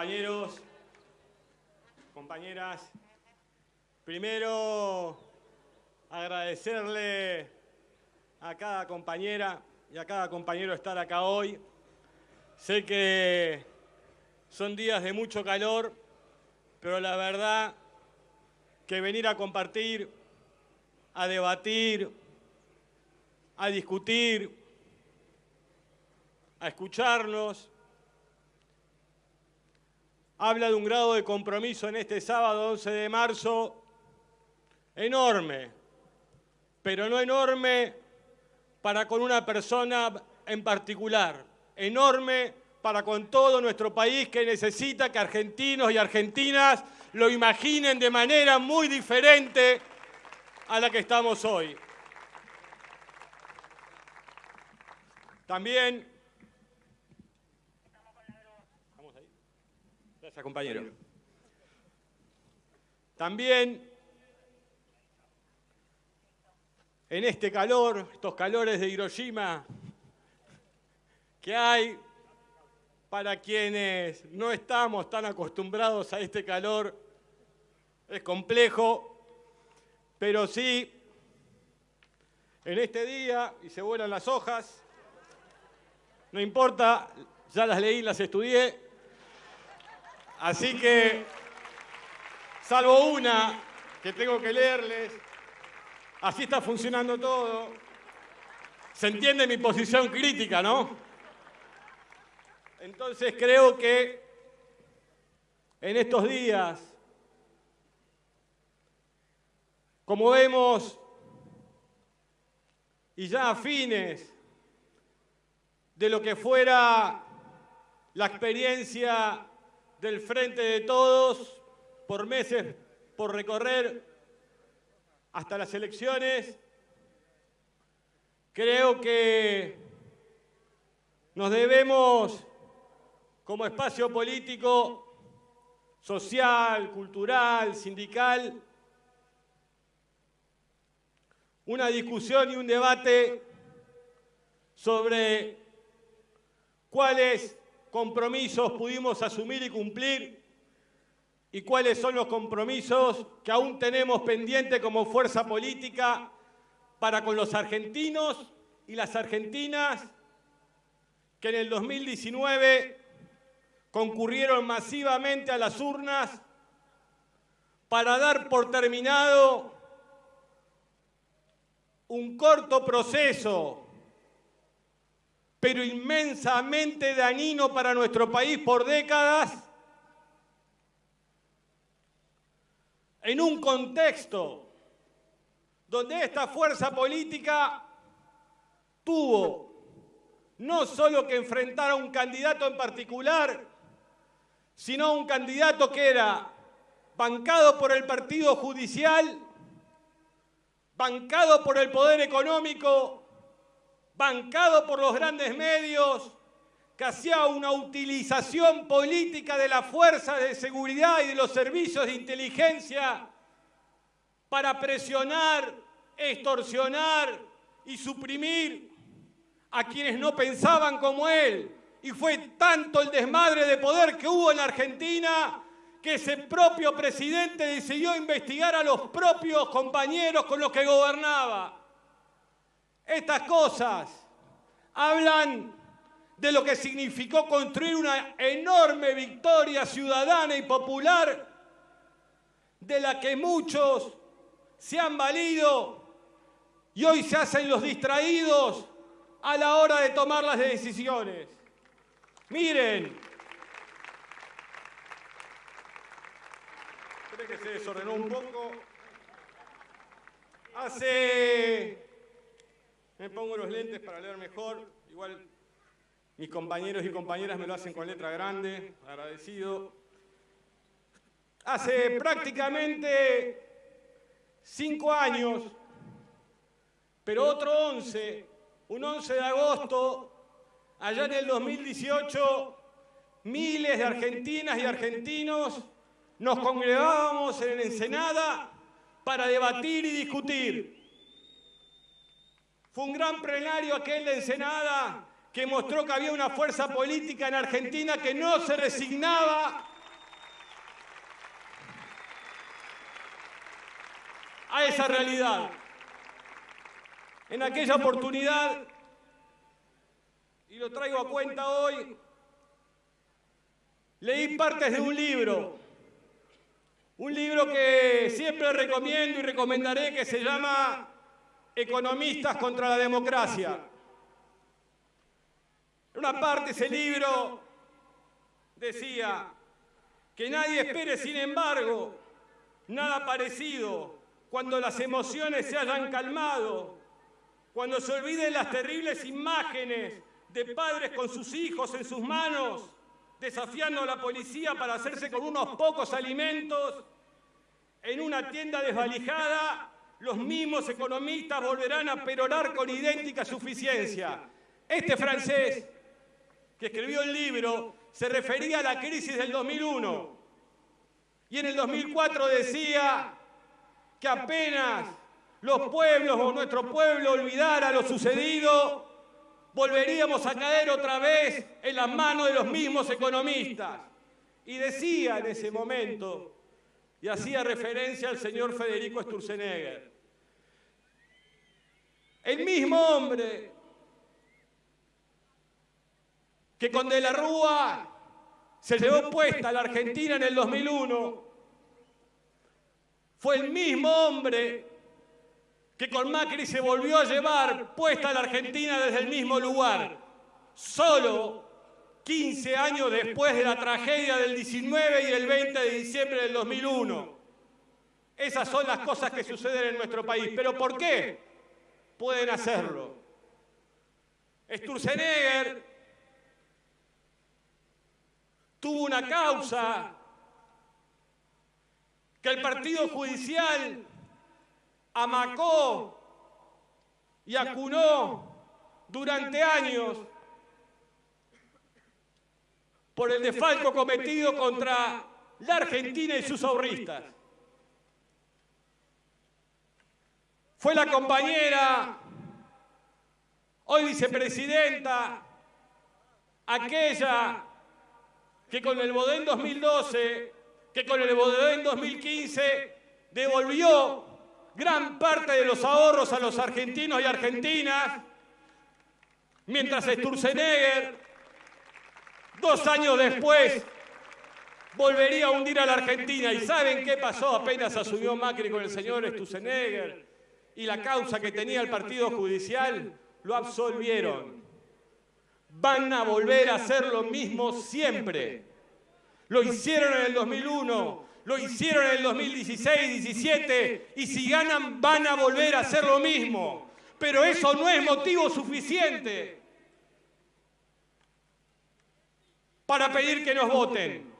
compañeros, compañeras, primero agradecerle a cada compañera y a cada compañero estar acá hoy. Sé que son días de mucho calor, pero la verdad que venir a compartir, a debatir, a discutir, a escucharnos, habla de un grado de compromiso en este sábado 11 de marzo enorme, pero no enorme para con una persona en particular, enorme para con todo nuestro país que necesita que argentinos y argentinas lo imaginen de manera muy diferente a la que estamos hoy. También compañero. También en este calor, estos calores de Hiroshima que hay para quienes no estamos tan acostumbrados a este calor, es complejo, pero sí, en este día, y se vuelan las hojas, no importa, ya las leí, las estudié, Así que, salvo una que tengo que leerles, así está funcionando todo. Se entiende mi posición crítica, ¿no? Entonces creo que en estos días, como vemos, y ya a fines de lo que fuera la experiencia del Frente de Todos por meses por recorrer hasta las elecciones. Creo que nos debemos, como espacio político, social, cultural, sindical, una discusión y un debate sobre cuáles compromisos pudimos asumir y cumplir y cuáles son los compromisos que aún tenemos pendiente como fuerza política para con los argentinos y las argentinas que en el 2019 concurrieron masivamente a las urnas para dar por terminado un corto proceso pero inmensamente dañino para nuestro país por décadas, en un contexto donde esta fuerza política tuvo no solo que enfrentar a un candidato en particular, sino a un candidato que era bancado por el partido judicial, bancado por el poder económico bancado por los grandes medios, que hacía una utilización política de la fuerza de seguridad y de los servicios de inteligencia para presionar, extorsionar y suprimir a quienes no pensaban como él. Y fue tanto el desmadre de poder que hubo en Argentina que ese propio presidente decidió investigar a los propios compañeros con los que gobernaba. Estas cosas hablan de lo que significó construir una enorme victoria ciudadana y popular de la que muchos se han valido y hoy se hacen los distraídos a la hora de tomar las decisiones. Miren, creo que se desordenó un poco. Hace me pongo los lentes para leer mejor. Igual mis compañeros y compañeras me lo hacen con letra grande. Agradecido. Hace prácticamente cinco años, pero otro once, un 11 de agosto, allá en el 2018, miles de argentinas y argentinos nos congregábamos en Ensenada para debatir y discutir fue un gran plenario aquel de Ensenada que mostró que había una fuerza política en Argentina que no se resignaba a esa realidad. En aquella oportunidad, y lo traigo a cuenta hoy, leí partes de un libro, un libro que siempre recomiendo y recomendaré que se llama Economistas contra la Democracia. En una parte ese libro decía que nadie espere, sin embargo, nada parecido cuando las emociones se hayan calmado, cuando se olviden las terribles imágenes de padres con sus hijos en sus manos, desafiando a la policía para hacerse con unos pocos alimentos, en una tienda desvalijada, los mismos economistas volverán a perorar con idéntica suficiencia. Este francés, que escribió el libro, se refería a la crisis del 2001 y en el 2004 decía que apenas los pueblos o nuestro pueblo olvidara lo sucedido, volveríamos a caer otra vez en las manos de los mismos economistas. Y decía en ese momento, y hacía referencia al señor Federico Sturzenegger, el mismo hombre que con De la Rúa se llevó puesta a la Argentina en el 2001, fue el mismo hombre que con Macri se volvió a llevar puesta a la Argentina desde el mismo lugar, solo 15 años después de la tragedia del 19 y el 20 de diciembre del 2001. Esas son las cosas que suceden en nuestro país. ¿Pero por qué pueden hacerlo? Sturzenegger tuvo una causa que el Partido Judicial amacó y acunó durante años por el desfalco cometido contra la Argentina y sus ahorristas. Fue la compañera, hoy vicepresidenta, aquella que con el Bodén 2012 que con el Bodén 2015 devolvió gran parte de los ahorros a los argentinos y argentinas, mientras Sturzenegger, dos años después, volvería a hundir a la Argentina. ¿Y saben qué pasó apenas asumió Macri con el señor Sturzenegger y la causa que tenía el Partido Judicial? Lo absolvieron. Van a volver a hacer lo mismo siempre. Lo hicieron en el 2001, lo hicieron en el 2016, 17 y si ganan van a volver a hacer lo mismo. Pero eso no es motivo suficiente para pedir que nos voten.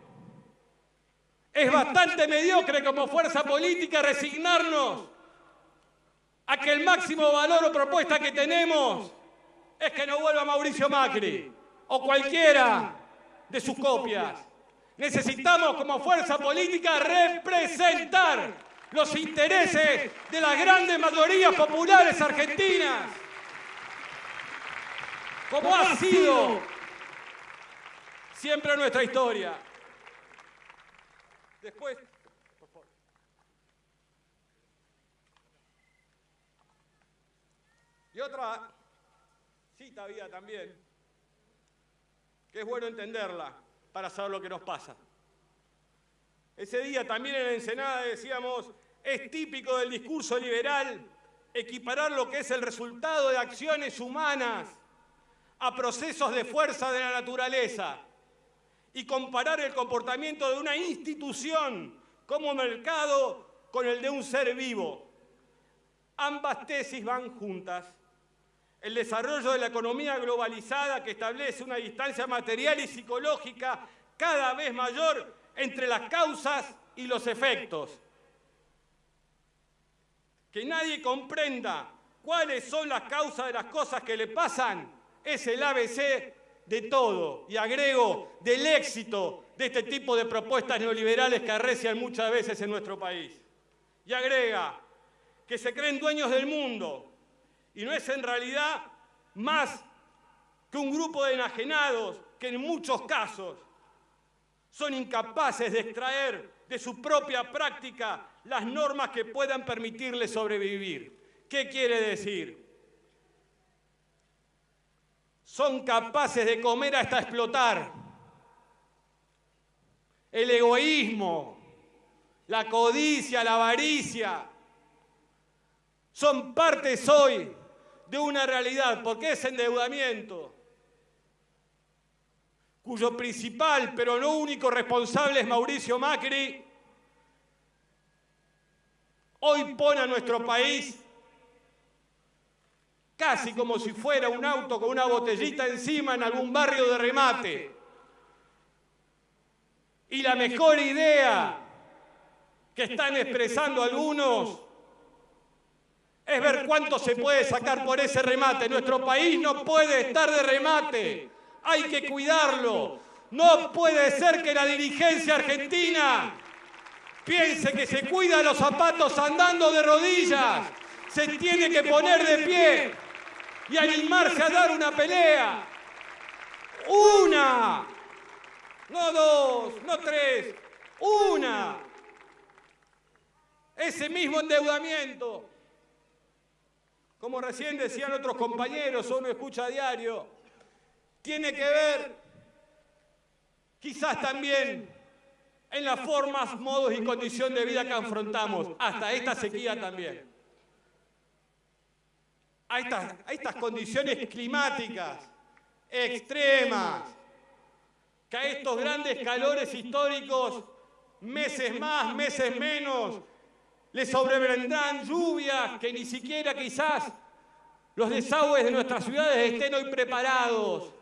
Es bastante mediocre como fuerza política resignarnos a que el máximo valor o propuesta que tenemos es que no vuelva Mauricio Macri o cualquiera de sus copias. Necesitamos como fuerza política representar los intereses de las grandes mayorías populares argentinas, como ha sido siempre nuestra historia. Después, por favor. Otra cita había también, que es bueno entenderla para saber lo que nos pasa. Ese día también en la Ensenada decíamos, es típico del discurso liberal equiparar lo que es el resultado de acciones humanas a procesos de fuerza de la naturaleza y comparar el comportamiento de una institución como mercado con el de un ser vivo. Ambas tesis van juntas el desarrollo de la economía globalizada que establece una distancia material y psicológica cada vez mayor entre las causas y los efectos. Que nadie comprenda cuáles son las causas de las cosas que le pasan es el ABC de todo. Y agrego, del éxito de este tipo de propuestas neoliberales que arrecian muchas veces en nuestro país. Y agrega, que se creen dueños del mundo, y no es en realidad más que un grupo de enajenados que en muchos casos son incapaces de extraer de su propia práctica las normas que puedan permitirles sobrevivir. ¿Qué quiere decir? Son capaces de comer hasta explotar. El egoísmo, la codicia, la avaricia, son partes hoy de una realidad, porque es endeudamiento, cuyo principal, pero no único responsable es Mauricio Macri, hoy pone a nuestro país casi como si fuera un auto con una botellita encima en algún barrio de remate. Y la mejor idea que están expresando algunos es ver cuánto se puede sacar por ese remate. Nuestro país no puede estar de remate hay que cuidarlo. No puede ser que la dirigencia argentina piense que se cuida los zapatos andando de rodillas. Se tiene que poner de pie y animarse a dar una pelea. Una, no dos, no tres, una. Ese mismo endeudamiento, como recién decían otros compañeros, uno escucha a diario, tiene que ver quizás también en las formas, modos y condición de vida que afrontamos, hasta esta sequía también. A estas, a estas condiciones climáticas extremas, que a estos grandes calores históricos, meses más, meses menos, les sobrevendrán lluvias que ni siquiera quizás los desagües de nuestras ciudades estén hoy preparados.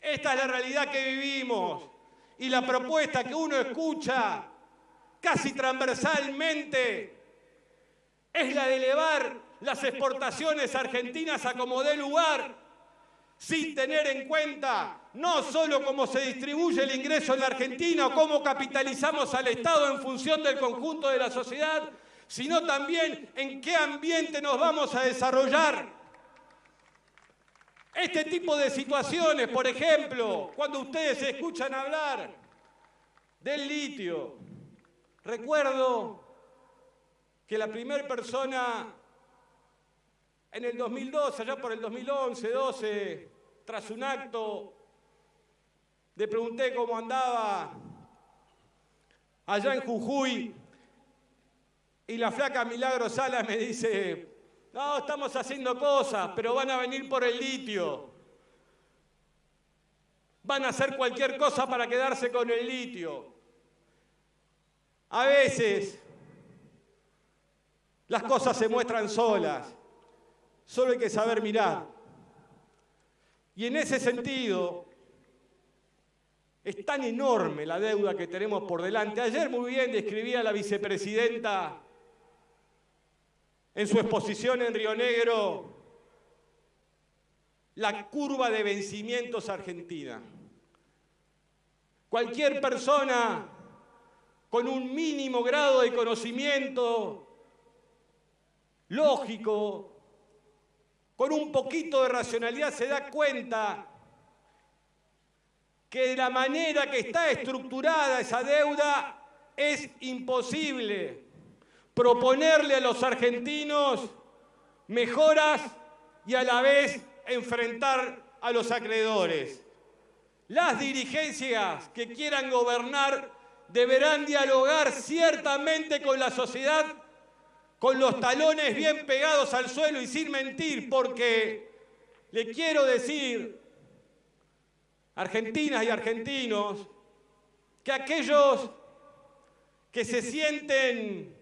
Esta es la realidad que vivimos y la propuesta que uno escucha casi transversalmente es la de elevar las exportaciones argentinas a como dé lugar, sin tener en cuenta no solo cómo se distribuye el ingreso en la Argentina o cómo capitalizamos al Estado en función del conjunto de la sociedad, sino también en qué ambiente nos vamos a desarrollar. Este tipo de situaciones, por ejemplo, cuando ustedes escuchan hablar del litio, recuerdo que la primera persona en el 2012, allá por el 2011, 12, tras un acto, le pregunté cómo andaba allá en Jujuy y la flaca Milagro Sala me dice, no, estamos haciendo cosas, pero van a venir por el litio. Van a hacer cualquier cosa para quedarse con el litio. A veces las cosas se muestran solas. Solo hay que saber mirar. Y en ese sentido, es tan enorme la deuda que tenemos por delante. Ayer muy bien describía la vicepresidenta en su exposición en Río Negro la curva de vencimientos argentina. Cualquier persona con un mínimo grado de conocimiento lógico, con un poquito de racionalidad, se da cuenta que de la manera que está estructurada esa deuda es imposible proponerle a los argentinos mejoras y a la vez enfrentar a los acreedores. Las dirigencias que quieran gobernar deberán dialogar ciertamente con la sociedad con los talones bien pegados al suelo y sin mentir, porque le quiero decir, argentinas y argentinos, que aquellos que se sienten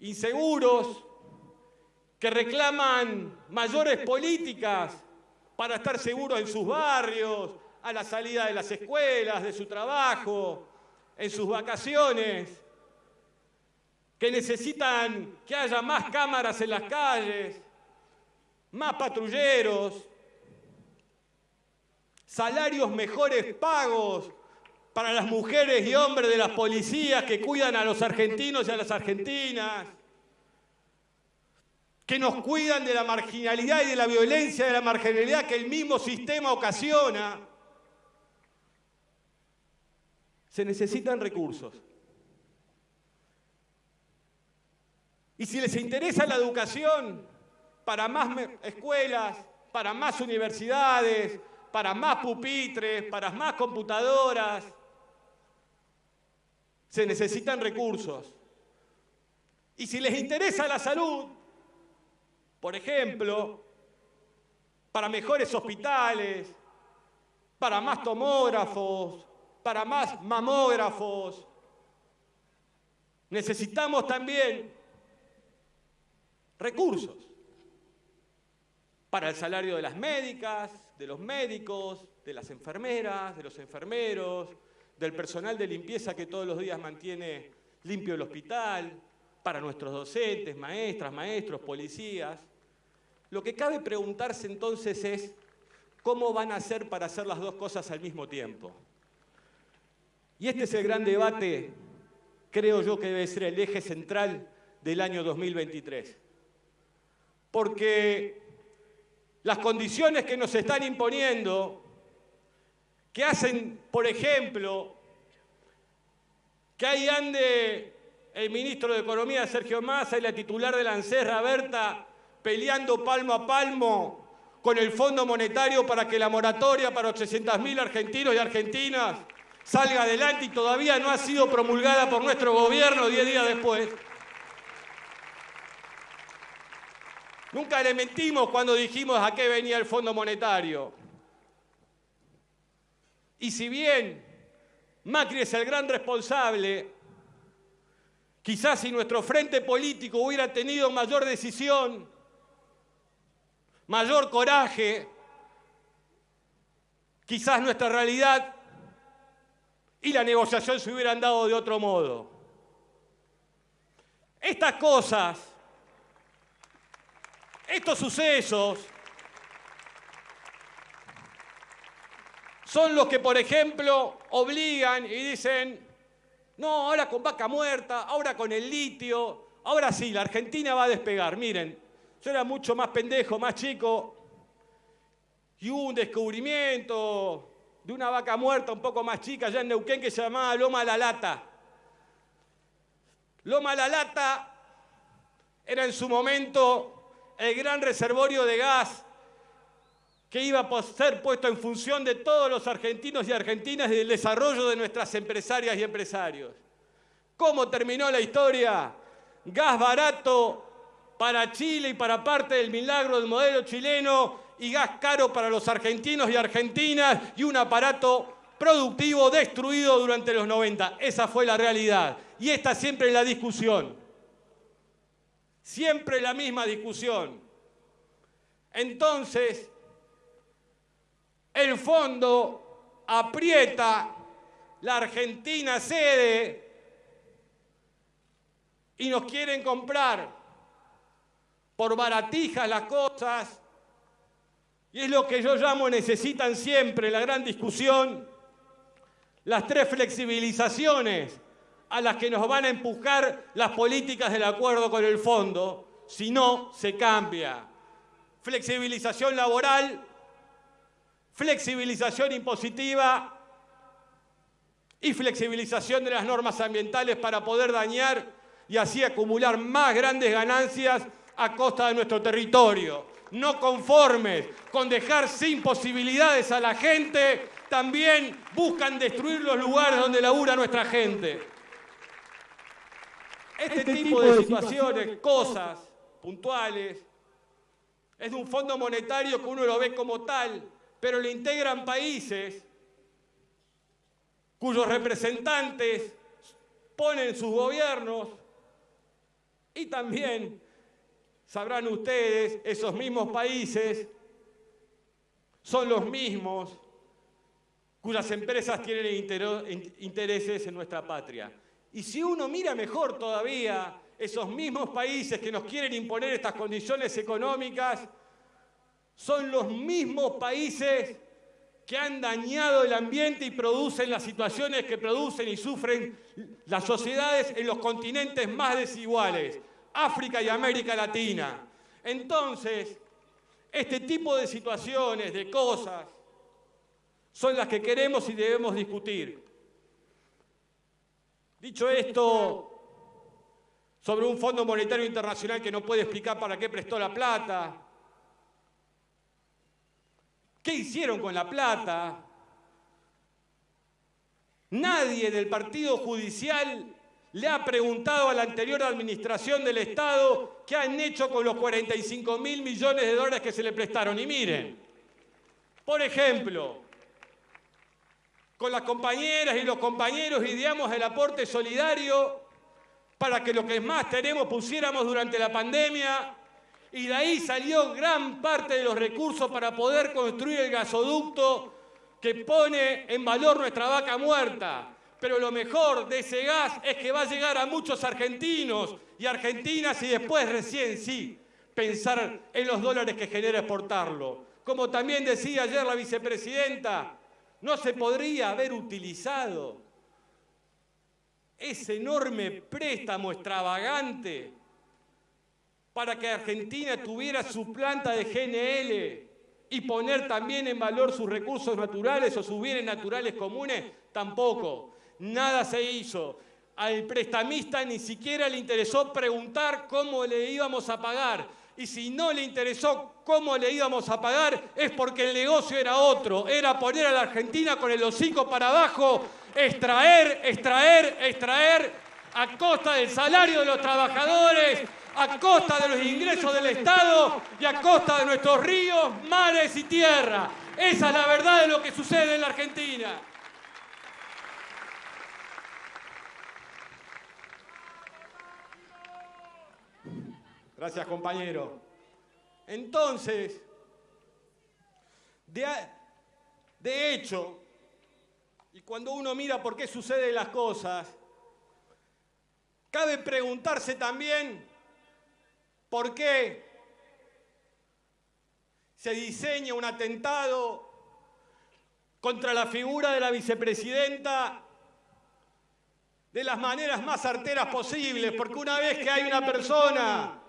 inseguros, que reclaman mayores políticas para estar seguros en sus barrios, a la salida de las escuelas, de su trabajo, en sus vacaciones, que necesitan que haya más cámaras en las calles, más patrulleros, salarios mejores pagos para las mujeres y hombres de las policías que cuidan a los argentinos y a las argentinas. que nos cuidan de la marginalidad y de la violencia de la marginalidad que el mismo sistema ocasiona, se necesitan recursos. Y si les interesa la educación, para más escuelas, para más universidades, para más pupitres, para más computadoras, se necesitan recursos. Y si les interesa la salud, por ejemplo, para mejores hospitales, para más tomógrafos, para más mamógrafos, necesitamos también recursos para el salario de las médicas, de los médicos, de las enfermeras, de los enfermeros, del personal de limpieza que todos los días mantiene limpio el hospital, para nuestros docentes, maestras, maestros, policías. Lo que cabe preguntarse entonces es, ¿cómo van a hacer para hacer las dos cosas al mismo tiempo? Y este es el gran debate, creo yo que debe ser el eje central del año 2023. Porque las condiciones que nos están imponiendo, que hacen, por ejemplo, que ahí ande el ministro de Economía Sergio Massa y la titular de la ANSES, Berta, peleando palmo a palmo con el Fondo Monetario para que la moratoria para 800.000 argentinos y argentinas salga adelante y todavía no ha sido promulgada por nuestro gobierno 10 días después. Nunca le mentimos cuando dijimos a qué venía el Fondo Monetario. Y si bien Macri es el gran responsable, quizás si nuestro frente político hubiera tenido mayor decisión, mayor coraje, quizás nuestra realidad y la negociación se hubieran dado de otro modo. Estas cosas estos sucesos son los que, por ejemplo, obligan y dicen, no, ahora con vaca muerta, ahora con el litio, ahora sí, la Argentina va a despegar. Miren, yo era mucho más pendejo, más chico, y hubo un descubrimiento de una vaca muerta un poco más chica allá en Neuquén que se llamaba Loma La Lata. Loma La Lata era en su momento el gran reservorio de gas que iba a ser puesto en función de todos los argentinos y argentinas y del desarrollo de nuestras empresarias y empresarios. ¿Cómo terminó la historia? Gas barato para Chile y para parte del milagro del modelo chileno y gas caro para los argentinos y argentinas y un aparato productivo destruido durante los 90. Esa fue la realidad. Y esta siempre es la discusión. Siempre la misma discusión. Entonces, el fondo aprieta, la Argentina cede y nos quieren comprar por baratijas las cosas. Y es lo que yo llamo necesitan siempre, la gran discusión, las tres flexibilizaciones a las que nos van a empujar las políticas del acuerdo con el fondo, si no, se cambia. Flexibilización laboral, flexibilización impositiva y flexibilización de las normas ambientales para poder dañar y así acumular más grandes ganancias a costa de nuestro territorio. No conformes con dejar sin posibilidades a la gente, también buscan destruir los lugares donde labura nuestra gente. Este, este, tipo, de, situaciones, cosas puntuales, es de un fondo monetario que uno lo ve como tal, pero le integran países cuyos representantes ponen sus gobiernos y también, sabrán ustedes, esos mismos países son los mismos cuyas empresas tienen intereses en nuestra patria. Y si uno mira mejor todavía, esos mismos países que nos quieren imponer estas condiciones económicas son los mismos países que han dañado el ambiente y producen las situaciones que producen y sufren las sociedades en los continentes más desiguales, África y América Latina. Entonces, este tipo de situaciones, de cosas, son las que queremos y debemos discutir. Dicho esto, sobre un Fondo Monetario Internacional que no puede explicar para qué prestó la plata, qué hicieron con la plata, nadie del Partido Judicial le ha preguntado a la anterior administración del Estado qué han hecho con los 45 mil millones de dólares que se le prestaron. Y miren, por ejemplo, con las compañeras y los compañeros ideamos el aporte solidario para que lo que más tenemos pusiéramos durante la pandemia y de ahí salió gran parte de los recursos para poder construir el gasoducto que pone en valor nuestra vaca muerta pero lo mejor de ese gas es que va a llegar a muchos argentinos y argentinas y después recién sí pensar en los dólares que genera exportarlo. Como también decía ayer la vicepresidenta, no se podría haber utilizado ese enorme préstamo extravagante para que Argentina tuviera su planta de GNL y poner también en valor sus recursos naturales o sus bienes naturales comunes, tampoco nada se hizo. Al prestamista ni siquiera le interesó preguntar cómo le íbamos a pagar. Y si no le interesó cómo le íbamos a pagar, es porque el negocio era otro. Era poner a la Argentina con el hocico para abajo, extraer, extraer, extraer, a costa del salario de los trabajadores, a costa de los ingresos del Estado y a costa de nuestros ríos, mares y tierra. Esa es la verdad de lo que sucede en la Argentina. Gracias, compañero. Entonces, de, hecho, y cuando uno mira por qué suceden las cosas, cabe preguntarse también por qué se diseña un atentado contra la figura de la vicepresidenta de las maneras más arteras posibles, porque una vez que hay una persona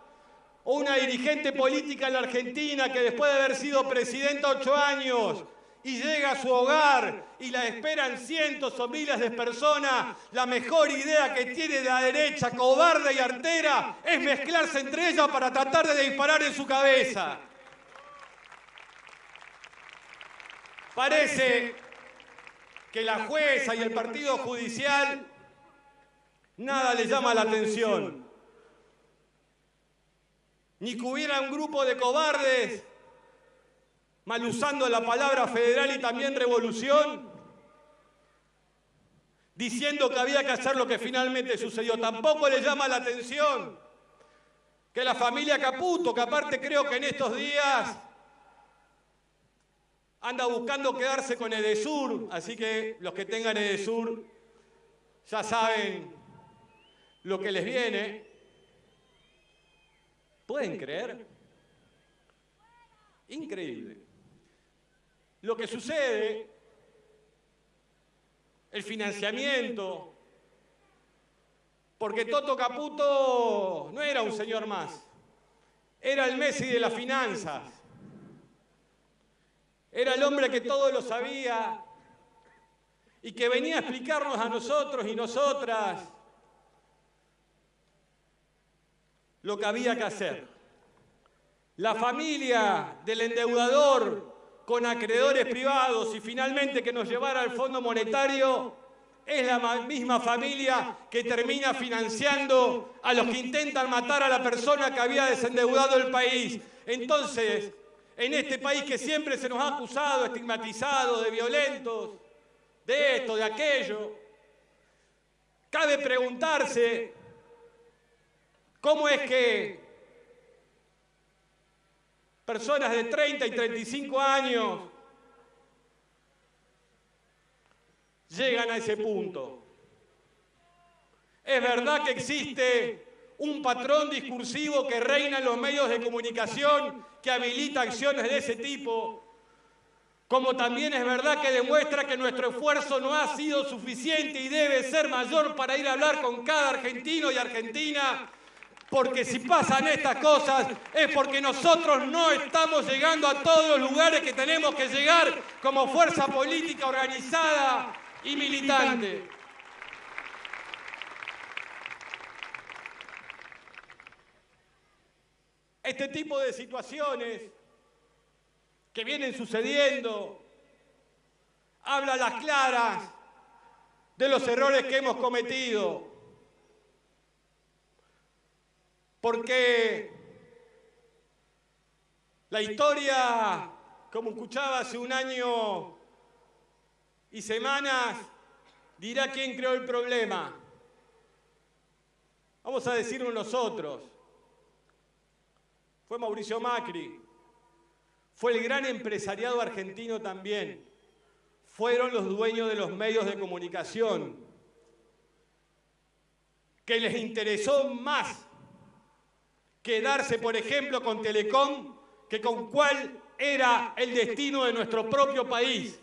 o una dirigente política en la Argentina que después de haber sido presidenta ocho años y llega a su hogar y la esperan cientos o miles de personas, la mejor idea que tiene la derecha, cobarde y artera, es mezclarse entre ellas para tratar de disparar en su cabeza. Parece que la jueza y el partido judicial nada le llama la atención ni que hubiera un grupo de cobardes mal usando la palabra federal y también revolución, diciendo que había que hacer lo que finalmente sucedió. Tampoco le llama la atención que la familia Caputo, que aparte creo que en estos días anda buscando quedarse con Edesur, así que los que tengan Edesur ya saben lo que les viene, ¿Pueden creer? Increíble. Lo que sucede, el financiamiento, porque Toto Caputo no era un señor más, era el Messi de las finanzas, era el hombre que todo lo sabía y que venía a explicarnos a nosotros y nosotras lo que había que hacer. La familia del endeudador con acreedores privados y finalmente que nos llevara al Fondo Monetario es la misma familia que termina financiando a los que intentan matar a la persona que había desendeudado el país. Entonces, en este país que siempre se nos ha acusado, estigmatizado, de violentos, de esto, de aquello, cabe preguntarse ¿Cómo es que personas de 30 y 35 años llegan a ese punto? Es verdad que existe un patrón discursivo que reina en los medios de comunicación que habilita acciones de ese tipo, como también es verdad que demuestra que nuestro esfuerzo no ha sido suficiente y debe ser mayor para ir a hablar con cada argentino y argentina Porque si pasan estas cosas es porque nosotros no estamos llegando a todos los lugares que tenemos que llegar como fuerza política organizada y militante. Este tipo de situaciones que vienen sucediendo habla a las claras de los errores que hemos cometido. Porque la historia, como escuchaba hace un año y semanas, dirá quién creó el problema. Vamos a decirlo nosotros. Fue Mauricio Macri. Fue el gran empresariado argentino también. Fueron los dueños de los medios de comunicación. Que les interesó más quedarse, por ejemplo, con Telecom que con cuál era el destino de nuestro propio país.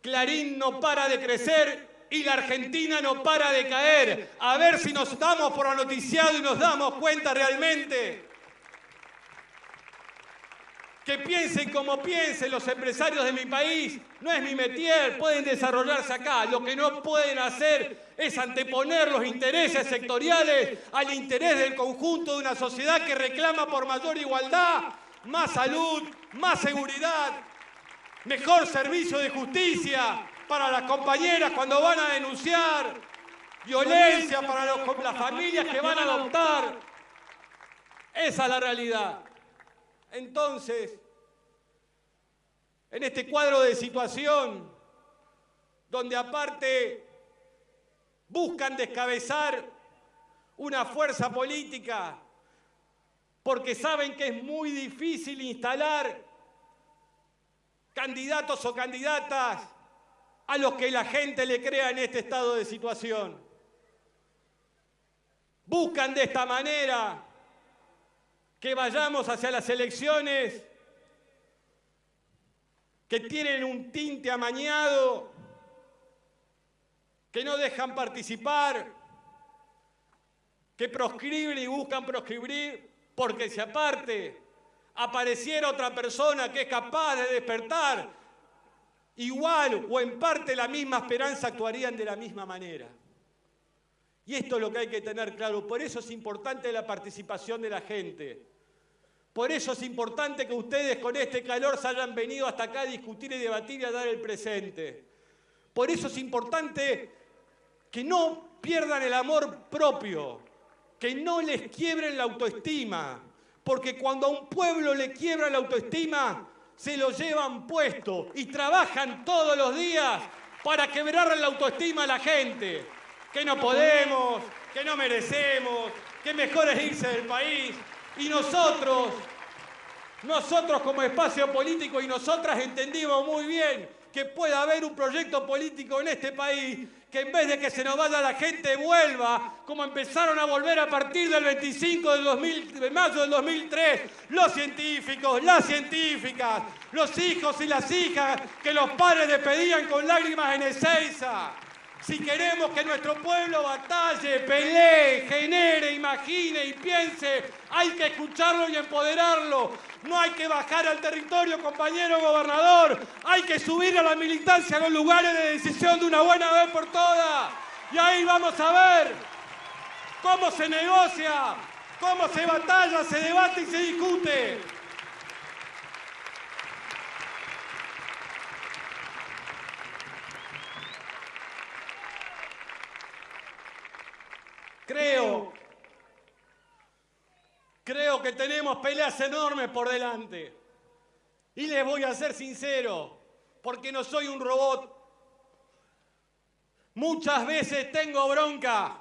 Clarín no para de crecer y la Argentina no para de caer. A ver si nos damos por noticiado y nos damos cuenta realmente que piensen como piensen los empresarios de mi país, no es mi metier, pueden desarrollarse acá. Lo que no pueden hacer es anteponer los intereses sectoriales al interés del conjunto de una sociedad que reclama por mayor igualdad, más salud, más seguridad, mejor servicio de justicia para las compañeras cuando van a denunciar, violencia para las familias que van a adoptar. Esa es la realidad. Entonces, en este cuadro de situación, donde aparte buscan descabezar una fuerza política, porque saben que es muy difícil instalar candidatos o candidatas a los que la gente le crea en este estado de situación. Buscan de esta manera que vayamos hacia las elecciones que tienen un tinte amañado, que no dejan participar, que proscriben y buscan proscribir, porque si aparte apareciera otra persona que es capaz de despertar, igual o en parte la misma esperanza actuarían de la misma manera. Y esto es lo que hay que tener claro, por eso es importante la participación de la gente. Por eso es importante que ustedes con este calor se hayan venido hasta acá a discutir y debatir y a dar el presente. Por eso es importante que no pierdan el amor propio, que no les quiebren la autoestima, porque cuando a un pueblo le quiebra la autoestima, se lo llevan puesto y trabajan todos los días para quebrar la autoestima a la gente, que no podemos, que no merecemos, que mejor es irse del país, y nosotros, nosotros como espacio político y nosotras entendimos muy bien que puede haber un proyecto político en este país que en vez de que se nos vaya la gente vuelva, como empezaron a volver a partir del 25 de mayo del 2003, los científicos, las científicas, los hijos y las hijas que los padres despedían con lágrimas en Ezeiza. Si queremos que nuestro pueblo batalle, pelee, genere, imagine y piense, hay que escucharlo y empoderarlo. No hay que bajar al territorio, compañero gobernador. Hay que subir a la militancia a los lugares de decisión de una buena vez por todas. Y ahí vamos a ver cómo se negocia, cómo se batalla, se debate y se discute. Creo, creo que tenemos peleas enormes por delante. Y les voy a ser sincero, porque no soy un robot. Muchas veces tengo bronca.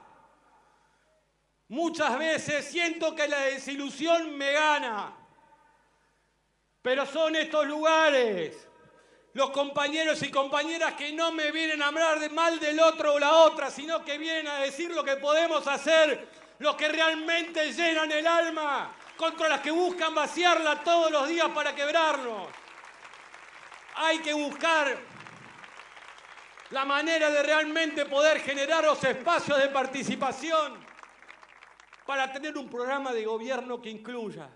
Muchas veces siento que la desilusión me gana. Pero son estos lugares los compañeros y compañeras que no me vienen a hablar de mal del otro o la otra, sino que vienen a decir lo que podemos hacer, los que realmente llenan el alma, contra las que buscan vaciarla todos los días para quebrarnos. Hay que buscar la manera de realmente poder generar los espacios de participación para tener un programa de gobierno que incluya.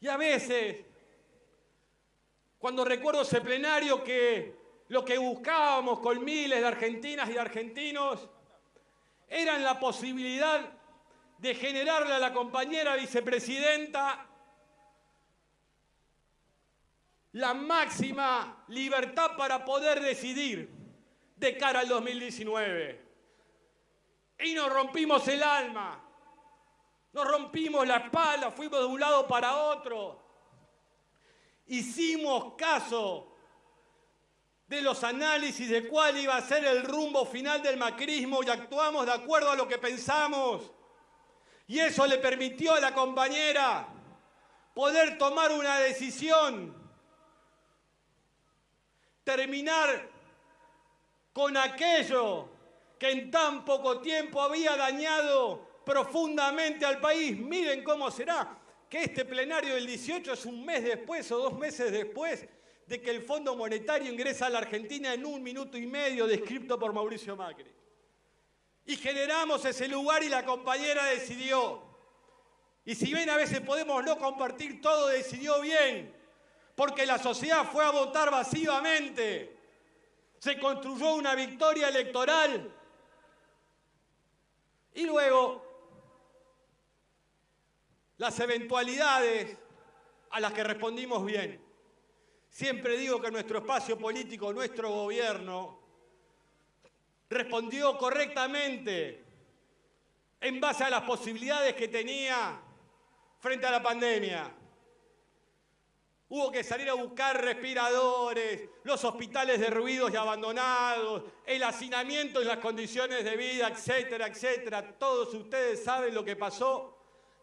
Y a veces, cuando recuerdo ese plenario que lo que buscábamos con miles de argentinas y de argentinos era la posibilidad de generarle a la compañera vicepresidenta la máxima libertad para poder decidir de cara al 2019. Y nos rompimos el alma, nos rompimos la espalda, fuimos de un lado para otro. Hicimos caso de los análisis de cuál iba a ser el rumbo final del macrismo y actuamos de acuerdo a lo que pensamos. Y eso le permitió a la compañera poder tomar una decisión, terminar con aquello que en tan poco tiempo había dañado profundamente al país. Miren cómo será que este plenario del 18 es un mes después o dos meses después de que el Fondo Monetario ingresa a la Argentina en un minuto y medio descrito por Mauricio Macri. Y generamos ese lugar y la compañera decidió. Y si bien a veces podemos no compartir todo, decidió bien, porque la sociedad fue a votar masivamente se construyó una victoria electoral y luego las eventualidades a las que respondimos bien. Siempre digo que nuestro espacio político, nuestro gobierno, respondió correctamente en base a las posibilidades que tenía frente a la pandemia. Hubo que salir a buscar respiradores, los hospitales derruidos y abandonados, el hacinamiento en las condiciones de vida, etcétera, etcétera. Todos ustedes saben lo que pasó.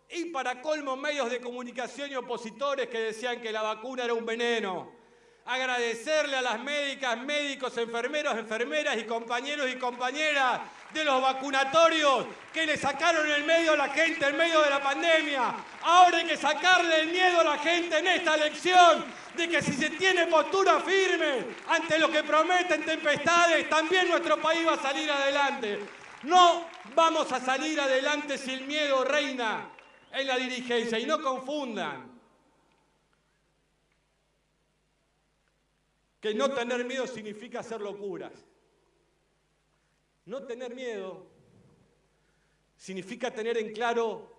Y para colmo, medios de comunicación y opositores que decían que la vacuna era un veneno agradecerle a las médicas, médicos, enfermeros, enfermeras y compañeros y compañeras de los vacunatorios que le sacaron el medio a la gente en medio de la pandemia. Ahora hay que sacarle el miedo a la gente en esta elección de que si se tiene postura firme ante lo que prometen tempestades, también nuestro país va a salir adelante. No vamos a salir adelante si el miedo reina en la dirigencia y no confundan. que no tener miedo significa hacer locuras. No tener miedo significa tener en claro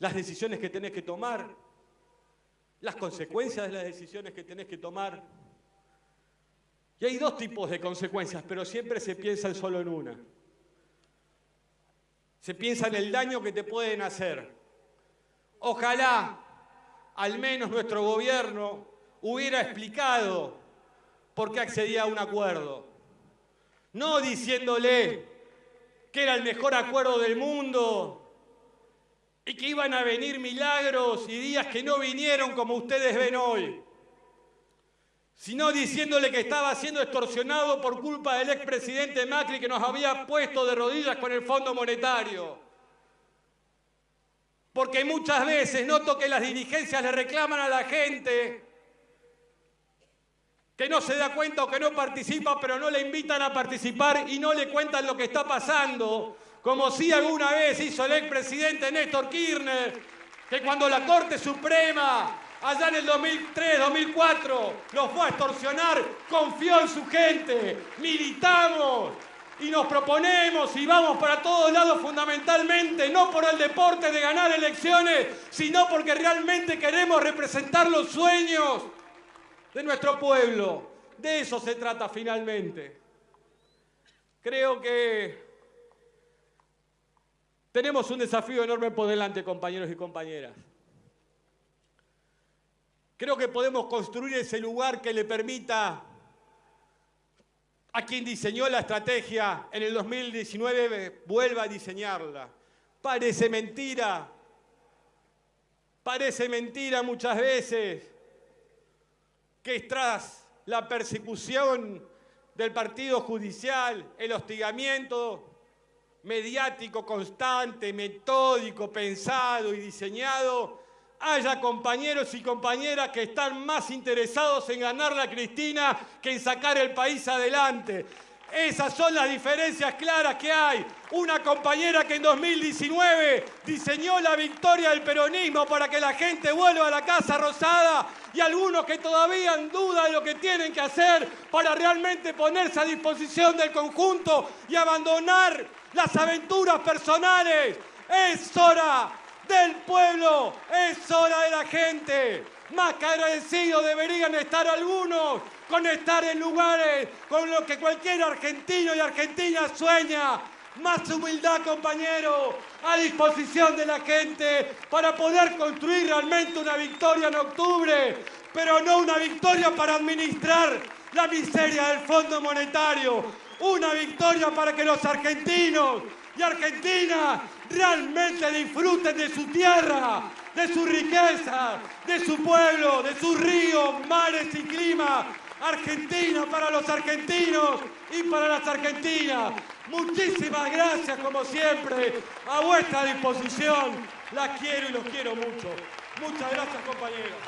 las decisiones que tenés que tomar, las consecuencias de las decisiones que tenés que tomar. Y hay dos tipos de consecuencias, pero siempre se piensa solo en una. Se piensa en el daño que te pueden hacer. Ojalá al menos nuestro gobierno hubiera explicado por qué accedía a un acuerdo. No diciéndole que era el mejor acuerdo del mundo y que iban a venir milagros y días que no vinieron como ustedes ven hoy, sino diciéndole que estaba siendo extorsionado por culpa del expresidente Macri que nos había puesto de rodillas con el Fondo Monetario. Porque muchas veces noto que las dirigencias le reclaman a la gente que no se da cuenta o que no participa, pero no le invitan a participar y no le cuentan lo que está pasando, como si alguna vez hizo el expresidente Néstor Kirchner, que cuando la Corte Suprema, allá en el 2003-2004, lo fue a extorsionar, confió en su gente, militamos, y nos proponemos y vamos para todos lados fundamentalmente, no por el deporte de ganar elecciones, sino porque realmente queremos representar los sueños de nuestro pueblo. De eso se trata finalmente. Creo que tenemos un desafío enorme por delante, compañeros y compañeras. Creo que podemos construir ese lugar que le permita a quien diseñó la estrategia en el 2019 vuelva a diseñarla. Parece mentira, parece mentira muchas veces que tras la persecución del partido judicial, el hostigamiento mediático constante, metódico, pensado y diseñado, haya compañeros y compañeras que están más interesados en ganar la Cristina que en sacar el país adelante. Esas son las diferencias claras que hay. Una compañera que en 2019 diseñó la victoria del peronismo para que la gente vuelva a la Casa Rosada y algunos que todavía en duda de lo que tienen que hacer para realmente ponerse a disposición del conjunto y abandonar las aventuras personales. Es hora del pueblo, es hora de la gente. Más que agradecidos deberían estar algunos con estar en lugares con los que cualquier argentino y argentina sueña. Más humildad, compañero, a disposición de la gente para poder construir realmente una victoria en octubre, pero no una victoria para administrar la miseria del Fondo Monetario, una victoria para que los argentinos y argentinas realmente disfruten de su tierra, de su riqueza, de su pueblo, de sus ríos, mares y clima. Argentina para los argentinos y para las argentinas. Muchísimas gracias, como siempre, a vuestra disposición. Las quiero y los quiero mucho. Muchas gracias, compañeros.